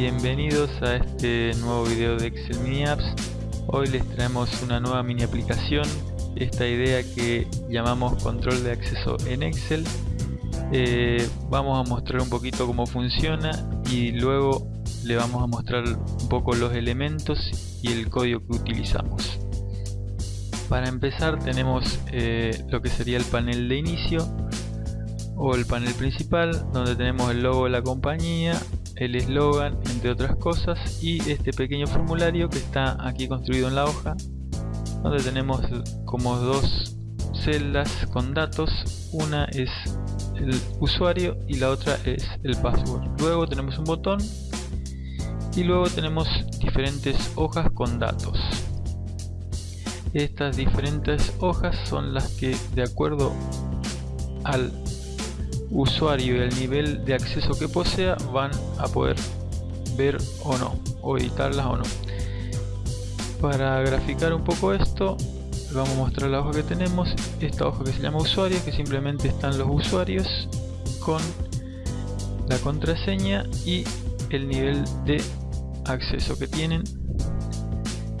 Bienvenidos a este nuevo video de Excel Mini Apps. Hoy les traemos una nueva mini aplicación, esta idea que llamamos control de acceso en Excel. Eh, vamos a mostrar un poquito cómo funciona y luego le vamos a mostrar un poco los elementos y el código que utilizamos. Para empezar tenemos eh, lo que sería el panel de inicio o el panel principal donde tenemos el logo de la compañía, el eslogan, entre otras cosas, y este pequeño formulario que está aquí construido en la hoja, donde tenemos como dos celdas con datos, una es el usuario y la otra es el password. Luego tenemos un botón y luego tenemos diferentes hojas con datos. Estas diferentes hojas son las que de acuerdo al usuario y el nivel de acceso que posea van a poder ver o no o editarlas o no. Para graficar un poco esto vamos a mostrar la hoja que tenemos. Esta hoja que se llama usuario que simplemente están los usuarios con la contraseña y el nivel de acceso que tienen.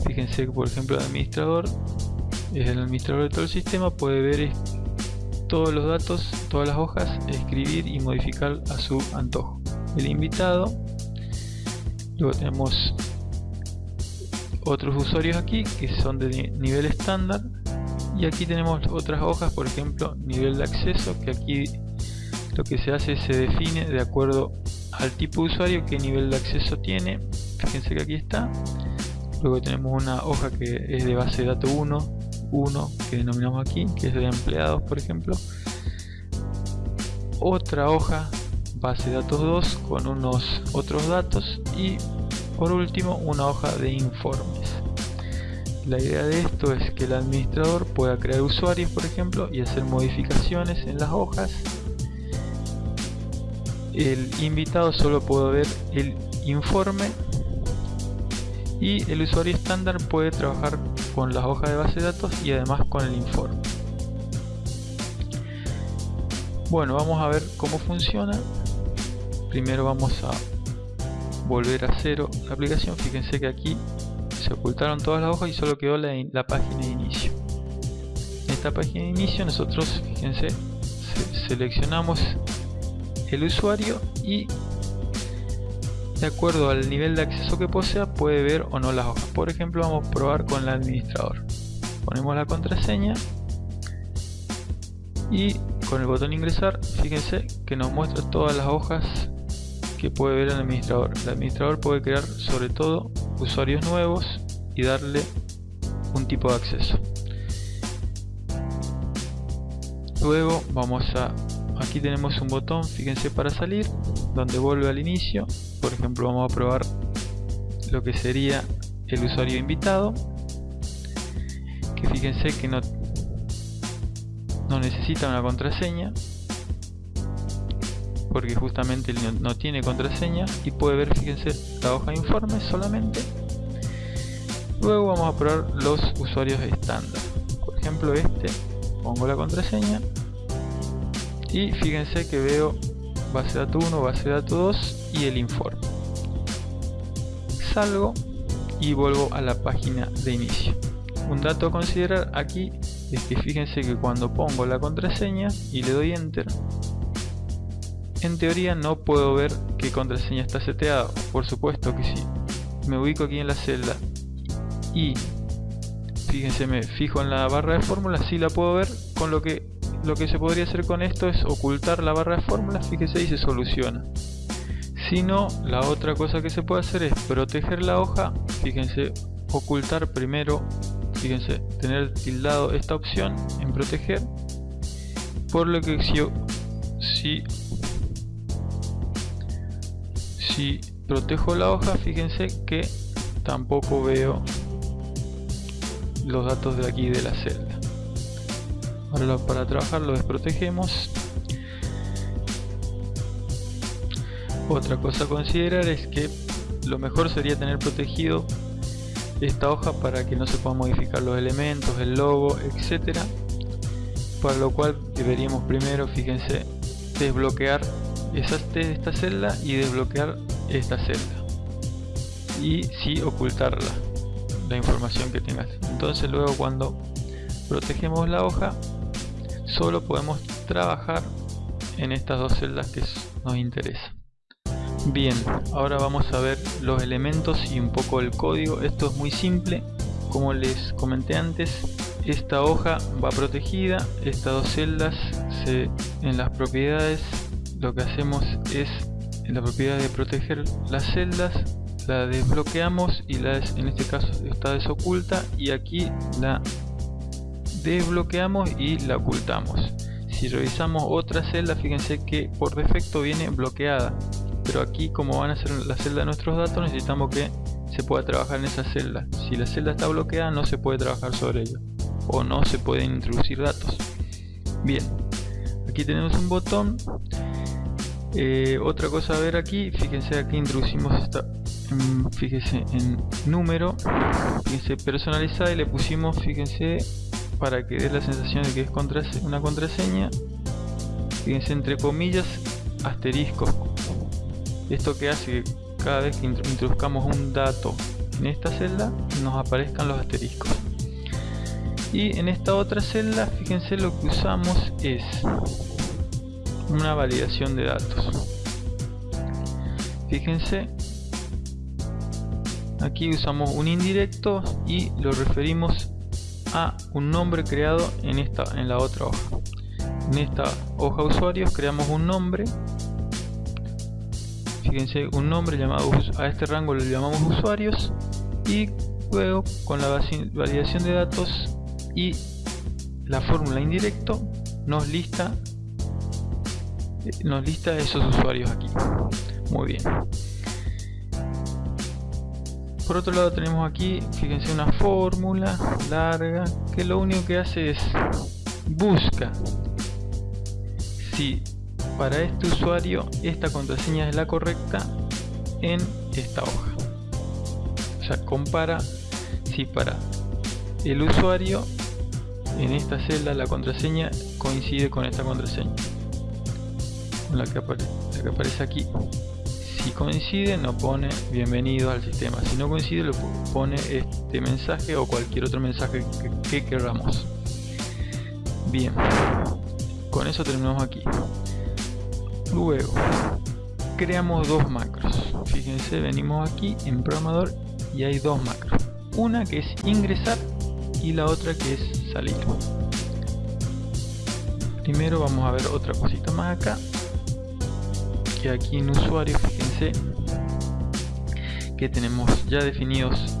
Fíjense que por ejemplo el administrador es el administrador de todo el sistema puede ver todos los datos, todas las hojas, escribir y modificar a su antojo. El invitado, luego tenemos otros usuarios aquí que son de nivel estándar y aquí tenemos otras hojas, por ejemplo, nivel de acceso, que aquí lo que se hace se define de acuerdo al tipo de usuario qué nivel de acceso tiene. Fíjense que aquí está. Luego tenemos una hoja que es de base de datos 1, 1 que denominamos aquí, que es de empleados por ejemplo. Otra hoja base de datos 2 con unos otros datos y por último una hoja de informes. La idea de esto es que el administrador pueda crear usuarios por ejemplo y hacer modificaciones en las hojas. El invitado solo puede ver el informe y el usuario estándar puede trabajar con las hojas de base de datos y además con el informe. Bueno, vamos a ver cómo funciona. Primero vamos a volver a cero la aplicación. Fíjense que aquí se ocultaron todas las hojas y solo quedó la, página de inicio. En esta página de inicio nosotros, fíjense, seleccionamos el usuario y de acuerdo al nivel de acceso que posea puede ver o no las hojas. Por ejemplo vamos a probar con el administrador. Ponemos la contraseña y con el botón ingresar fíjense que nos muestra todas las hojas que puede ver el administrador. El administrador puede crear sobre todo usuarios nuevos y darle un tipo de acceso. Luego vamos a aquí tenemos un botón fíjense para salir donde vuelve al inicio por ejemplo vamos a probar lo que sería el usuario invitado. Que fíjense que no no necesita una contraseña porque justamente no, tiene contraseña y puede ver fíjense la hoja de informes solamente. Luego vamos a probar los usuarios estándar. Por ejemplo este pongo la contraseña y fíjense que veo base de datos 1, base de datos 2 y el informe. Salgo y vuelvo a la página de inicio. Un dato a considerar aquí es que fíjense que cuando pongo la contraseña y le doy enter, en teoría no puedo ver qué contraseña está seteada. Por supuesto que sí. Me ubico aquí en la celda y fíjense me fijo en la barra de fórmula, si la puedo ver, con lo que lo que se podría hacer con esto es ocultar la barra de fórmulas, fíjese y se soluciona. Si no, la otra cosa que se puede hacer es proteger la hoja, fíjense, ocultar primero, fíjense, tener tildado esta opción en proteger, por lo que si, si, si protejo la hoja, fíjense que tampoco veo los datos de aquí de la celda. Ahora para trabajar lo desprotegemos otra cosa a considerar es que lo mejor sería tener protegido esta hoja para que no se puedan modificar los elementos, el logo, etcétera. Para lo cual deberíamos primero, fíjense, desbloquear esta celda y desbloquear esta celda. Y sí ocultar la información que tengas. Entonces luego cuando protegemos la hoja solo podemos trabajar en estas dos celdas que nos interesan bien ahora vamos a ver los elementos y un poco el código. Esto es muy simple. Como les comenté antes esta hoja va protegida estas dos celdas se, en las propiedades lo que hacemos es en la propiedad de proteger las celdas la desbloqueamos y la en este caso está desoculta y aquí la desbloqueamos y la ocultamos. Si revisamos otra celda fíjense que por defecto viene bloqueada pero aquí como van a ser la celda de nuestros datos necesitamos que se pueda trabajar en esa celda. Si la celda está bloqueada no se puede trabajar sobre ella. O no se pueden introducir datos. Bien. Aquí tenemos un botón. Eh, otra cosa a ver aquí. Fíjense aquí introducimos esta fíjense en número. Fíjense personalizada y le pusimos fíjense para que dé la sensación de que es una contraseña. Fíjense entre comillas asterisco esto que hace que cada vez que introduzcamos un dato en esta celda nos aparezcan los asteriscos. Y en esta otra celda fíjense lo que usamos es una validación de datos. Fíjense aquí usamos un indirecto y lo referimos a un nombre creado en esta en la otra hoja. En esta hoja usuarios creamos un nombre fíjense un nombre llamado a este rango lo llamamos usuarios y luego con la validación de datos y la fórmula indirecto nos lista nos lista esos usuarios aquí. Muy bien. Por otro lado tenemos aquí fíjense una fórmula larga que lo único que hace es busca. Si para este usuario esta contraseña es la correcta en esta hoja. O sea compara si para el usuario en esta celda la contraseña coincide con esta contraseña. La que, la que aparece aquí. Si coincide nos pone bienvenido al sistema. Si no coincide lo pone este mensaje o cualquier otro mensaje que, queramos. Bien con eso terminamos aquí luego creamos dos macros. Fíjense venimos aquí en programador y hay dos macros. Una que es ingresar y la otra que es salir. Primero vamos a ver otra cosita más acá que aquí en usuario fíjense que tenemos ya definidos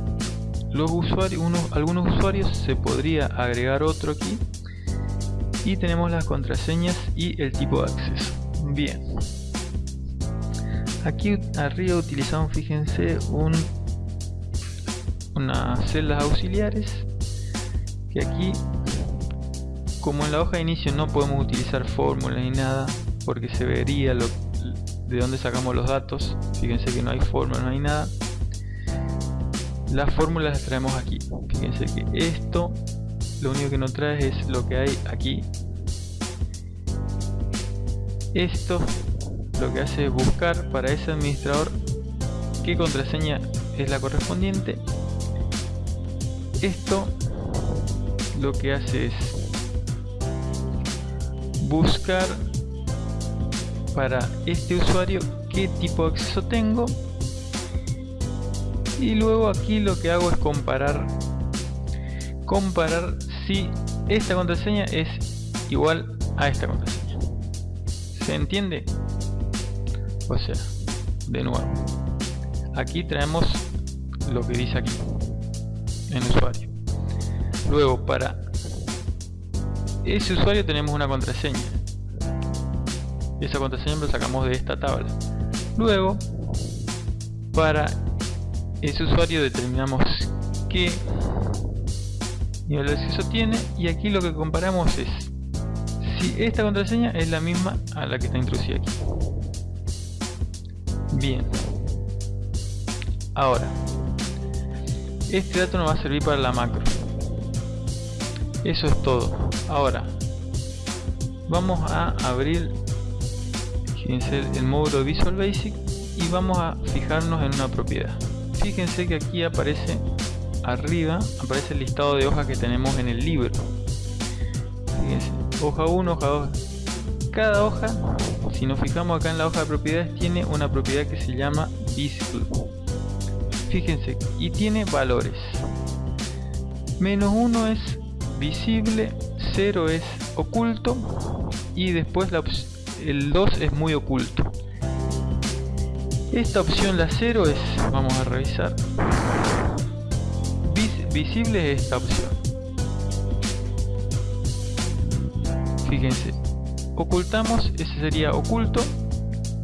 los usuarios unos, algunos usuarios se podría agregar otro aquí. Y tenemos las contraseñas y el tipo de acceso bien. Aquí arriba utilizamos fíjense un unas celdas auxiliares que aquí como en la hoja de inicio no podemos utilizar fórmulas ni nada porque se vería de dónde sacamos los datos fíjense que no hay fórmula, no hay nada las fórmulas las traemos aquí fíjense que esto lo único que nos trae es lo que hay aquí esto lo que hace es buscar para ese administrador qué contraseña es la correspondiente. Esto lo que hace es buscar para este usuario qué tipo de acceso tengo. Y luego aquí lo que hago es comparar comparar si esta contraseña es igual a esta contraseña ¿se entiende? o sea de nuevo aquí traemos lo que dice aquí en usuario. Luego para ese usuario tenemos una contraseña. Esa contraseña la sacamos de esta tabla. Luego para ese usuario determinamos qué nivel de acceso tiene y aquí lo que comparamos es si esta contraseña es la misma a la que está introducida aquí. Bien. Ahora este dato nos va a servir para la macro. Eso es todo. Ahora vamos a abrir el módulo Visual Basic y vamos a fijarnos en una propiedad. Fíjense que aquí aparece arriba aparece el listado de hojas que tenemos en el libro. fíjense, hoja 1, hoja 2 cada hoja si nos fijamos acá en la hoja de propiedades tiene una propiedad que se llama visible fíjense y tiene valores. Menos 1 es visible 0 es oculto y después la, el 2 es muy oculto. Esta opción la 0 es vamos a revisar. Visible es esta opción fíjense ocultamos ese sería oculto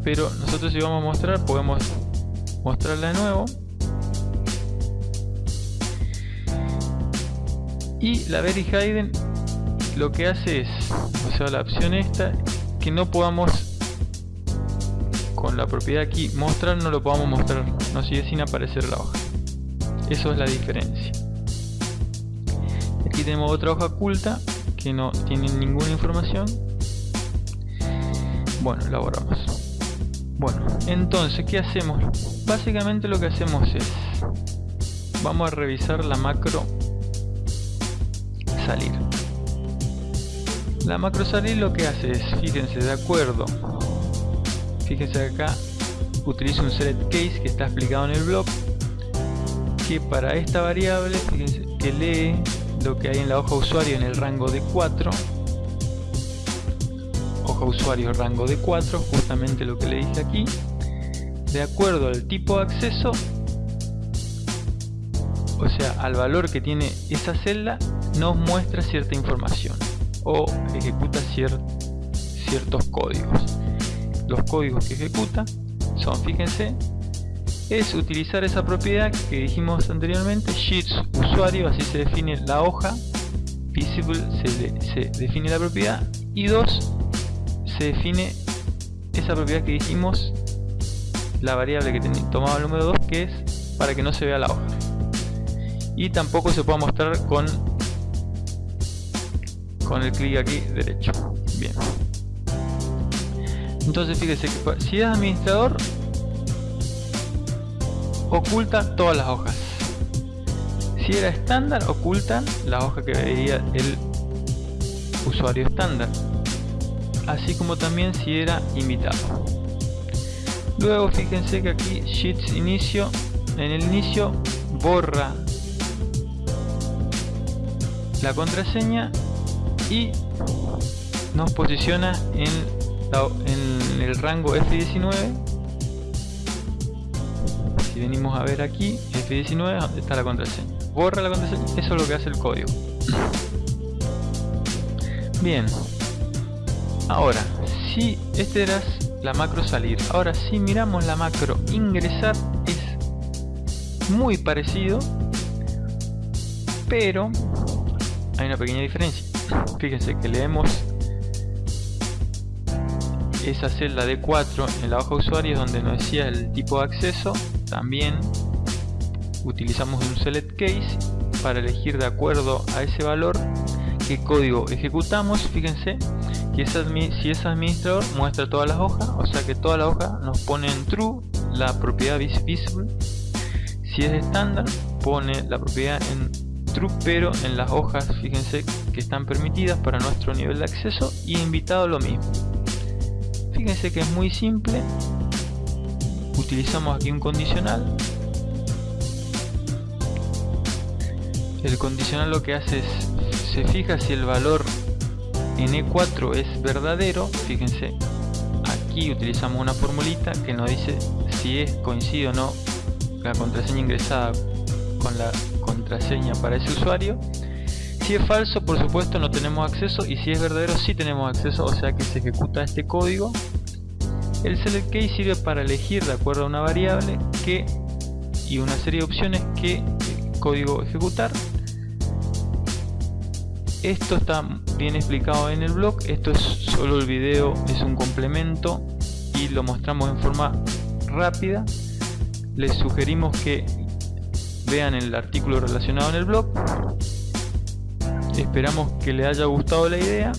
pero nosotros si vamos a mostrar podemos mostrarla de nuevo. Y la very hidden lo que hace es o sea la opción esta que no podamos con la propiedad aquí mostrar no lo podamos mostrar no sigue sin aparecer la hoja. Eso es la diferencia. Aquí tenemos otra hoja oculta no tiene ninguna información bueno la borramos. Bueno entonces qué hacemos básicamente lo que hacemos es vamos a revisar la macro salir. La macro salir lo que hace es fíjense de acuerdo fíjense acá utilizo un select case que está explicado en el blog que para esta variable fíjense que lee lo que hay en la hoja usuario en el rango de 4 hoja usuario rango de 4 justamente lo que le dice aquí de acuerdo al tipo de acceso o sea al valor que tiene esa celda nos muestra cierta información o ejecuta ciertos códigos. Los códigos que ejecuta son, fíjense, es utilizar esa propiedad que dijimos anteriormente, sheets usuario, así se define la hoja, visible se, define la propiedad y dos se define esa propiedad que dijimos, la variable que tomaba el número 2 que es para que no se vea la hoja. Y tampoco se puede mostrar con con el clic aquí derecho. Bien. Entonces fíjese que si es administrador oculta todas las hojas. Si era estándar ocultan la hoja que veía el usuario estándar así como también si era invitado luego fíjense que aquí sheets inicio en el inicio borra la contraseña y nos posiciona en, en el rango F19 si venimos a ver aquí F19 donde está la contraseña. Borra la contraseña, eso es lo que hace el código. Bien. Ahora si este era la macro salir ahora si miramos la macro ingresar es muy parecido pero hay una pequeña diferencia. Fíjense que leemos esa celda de 4 en la hoja usuarios donde nos decía el tipo de acceso también utilizamos un select case para elegir de acuerdo a ese valor qué código ejecutamos. Fíjense que si es administrador muestra todas las hojas o sea que toda la hoja nos pone en true la propiedad visible. Si es estándar pone la propiedad en pero en las hojas fíjense que están permitidas para nuestro nivel de acceso y invitado lo mismo. Fíjense que es muy simple utilizamos aquí un condicional el condicional lo que hace es se fija si el valor en E4 es verdadero fíjense aquí utilizamos una formulita que nos dice si es coincide o no la contraseña ingresada con la contraseña para ese usuario. Si es falso, por supuesto, no tenemos acceso y si es verdadero, sí tenemos acceso, o sea que se ejecuta este código. El select case sirve para elegir de acuerdo a una variable que y una serie de opciones que código ejecutar. Esto está bien explicado en el blog, esto es solo el video, es un complemento y lo mostramos en forma rápida. Les sugerimos que vean el artículo relacionado en el blog. Esperamos que les haya gustado la idea,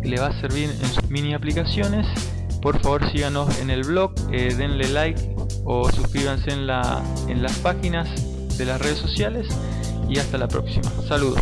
que le va a servir en sus mini aplicaciones. Por favor síganos en el blog, eh, denle like o suscríbanse en, la, en las páginas de las redes sociales y hasta la próxima. Saludos.